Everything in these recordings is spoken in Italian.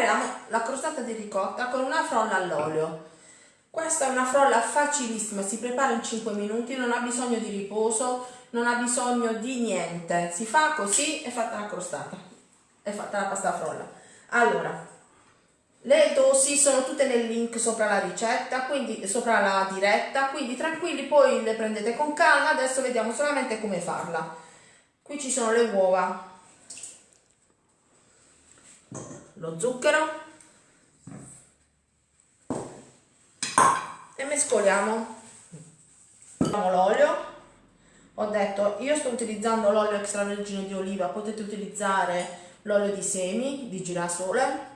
prepariamo la crostata di ricotta con una frolla all'olio. Questa è una frolla facilissima, si prepara in 5 minuti, non ha bisogno di riposo, non ha bisogno di niente. Si fa così e fatta la crostata, è fatta la pasta frolla. Allora, le dosi sono tutte nel link sopra la ricetta, quindi sopra la diretta, quindi tranquilli, poi le prendete con calma, adesso vediamo solamente come farla. Qui ci sono le uova, lo zucchero. E mescoliamo. L'olio. Ho detto, io sto utilizzando l'olio extravergine di oliva, potete utilizzare l'olio di semi, di girasole,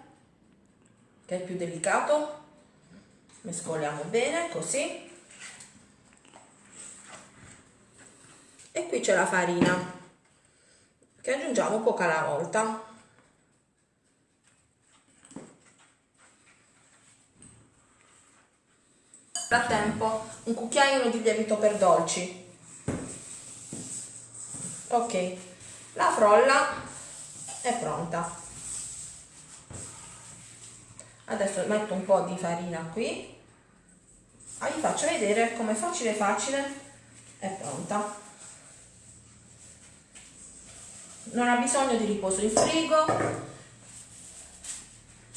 che è più delicato. Mescoliamo bene così. E qui c'è la farina che aggiungiamo poca alla volta frattempo un cucchiaino di lievito per dolci. Ok la frolla è pronta. Adesso metto un po' di farina qui. Ah, vi faccio vedere come facile facile. È pronta. Non ha bisogno di riposo in frigo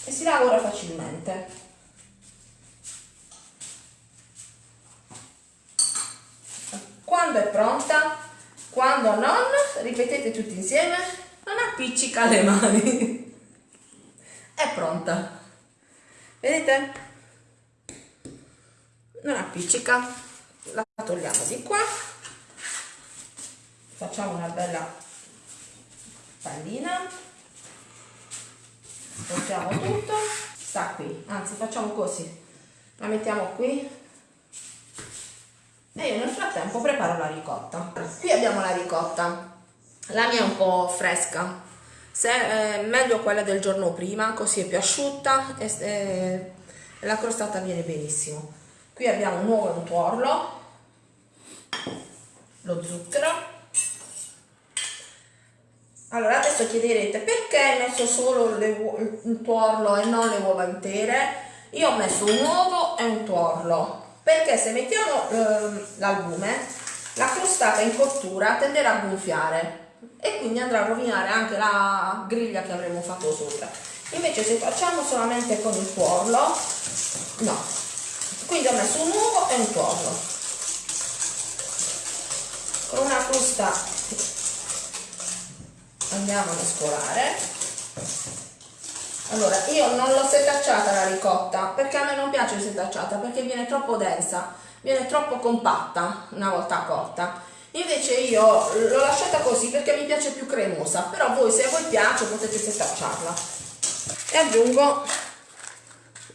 e si lavora facilmente quando è pronta? Quando non ripetete tutti insieme. Non appiccica le mani. È pronta. Vedete? Non appiccica. La togliamo di qua. Facciamo una bella pallina. Portiamo tutto. Sta qui. Anzi facciamo così. La mettiamo qui e io nel frattempo preparo la ricotta. Qui abbiamo la ricotta. La mia è un po' fresca. Se è meglio quella del giorno prima così è più asciutta e, e la crostata viene benissimo. Qui abbiamo un uovo e un tuorlo lo zucchero. Allora adesso chiederete perché hai messo solo il tuorlo e non le uova intere. Io ho messo un uovo e un tuorlo perché se mettiamo eh, l'albume la crostata in cottura tenderà a gonfiare e quindi andrà a rovinare anche la griglia che avremo fatto sopra. Invece se facciamo solamente con il tuorlo no. Quindi ho messo un uovo e un tuorlo. Con una frusta andiamo a mescolare allora io non l'ho setacciata la ricotta perché a me non piace setacciata perché viene troppo densa viene troppo compatta una volta cotta. Invece io l'ho lasciata così perché mi piace più cremosa però voi se a voi piace potete setacciarla e aggiungo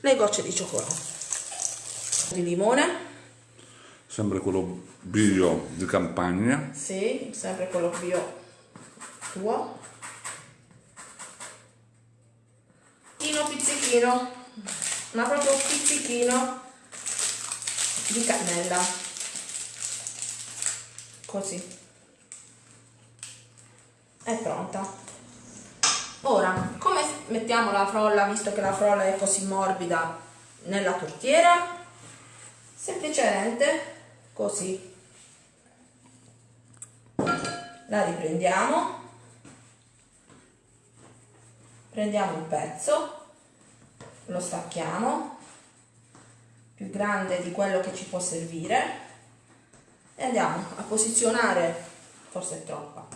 le gocce di cioccolato. Di limone. Sempre quello bio di campagna. Sì, sempre quello bio tuo pizzichino pizzichino ma proprio pizzichino di cannella. Così. È pronta. Ora come mettiamo la frolla visto che la frolla è così morbida nella tortiera? Semplicemente così. La riprendiamo. Prendiamo un pezzo lo stacchiamo più grande di quello che ci può servire e andiamo a posizionare, forse è troppa,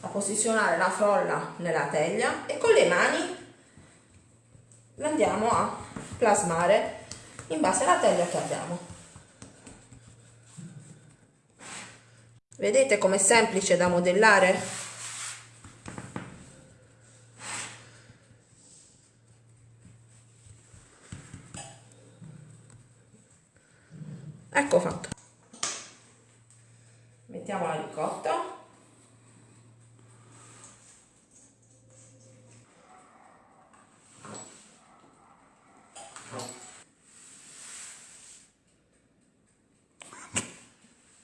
a posizionare la frolla nella teglia e con le mani la andiamo a plasmare in base alla teglia che abbiamo. Vedete com'è semplice da modellare? Ecco fatto. Mettiamo la ricotta.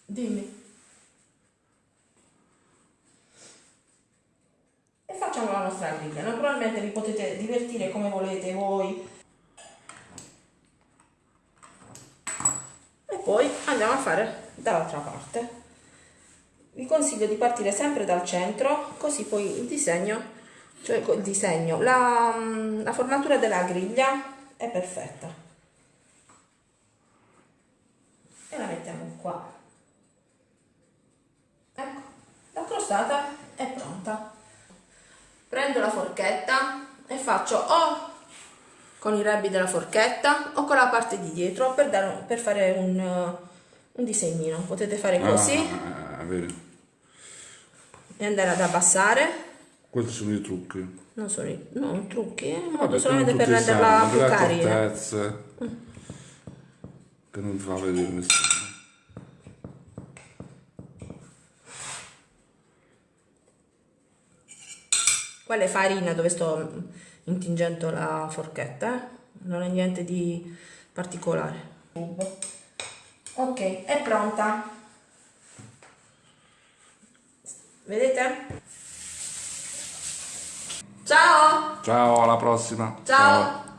Dimmi. E facciamo la nostra griglia naturalmente vi potete divertire come volete voi. E poi andiamo a fare dall'altra parte. Vi consiglio di partire sempre dal centro, così poi il disegno, cioè il disegno, la, la formatura della griglia è perfetta. E la mettiamo qua. Ecco, la crostata è pronta. Prendo la forchetta e faccio o con i rebbi della forchetta o con la parte di dietro per, dare, per fare un, un disegnino. Potete fare così Ah, vedi. e andare ad abbassare. Questi sono i trucchi. Non sono i non trucchi, è un modo Vabbè, solamente per renderla più carina. accortezze che non fa vedere nessuno. Quella è farina dove sto intingendo la forchetta, eh? non è niente di particolare. Ok, è pronta. Vedete? Ciao! Ciao, alla prossima. Ciao.